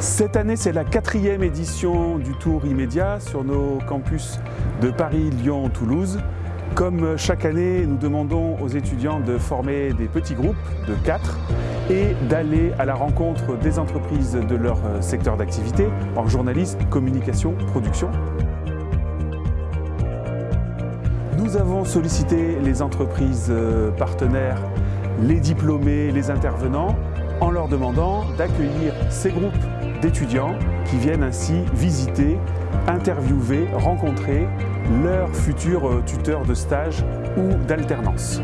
Cette année, c'est la quatrième édition du Tour immédiat sur nos campus de Paris, Lyon, Toulouse. Comme chaque année, nous demandons aux étudiants de former des petits groupes de quatre et d'aller à la rencontre des entreprises de leur secteur d'activité en journalisme, communication, production. Nous avons sollicité les entreprises partenaires, les diplômés, les intervenants en leur demandant d'accueillir ces groupes d'étudiants qui viennent ainsi visiter, interviewer, rencontrer leurs futurs tuteurs de stage ou d'alternance.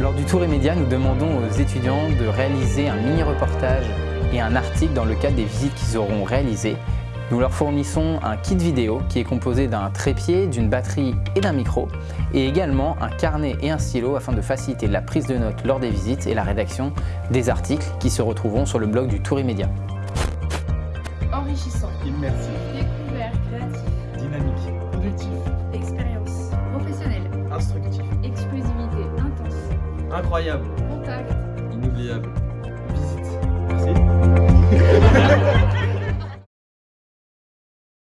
Lors du Tour immédiat, nous demandons aux étudiants de réaliser un mini-reportage et un article dans le cadre des visites qu'ils auront réalisées. Nous leur fournissons un kit vidéo qui est composé d'un trépied, d'une batterie et d'un micro, et également un carnet et un stylo afin de faciliter la prise de notes lors des visites et la rédaction des articles qui se retrouveront sur le blog du Tour immédiat. Enrichissant, Immersif, découvert, créatif, dynamique, productif, expérience, incroyable, contact, inoubliable. Visite. Merci.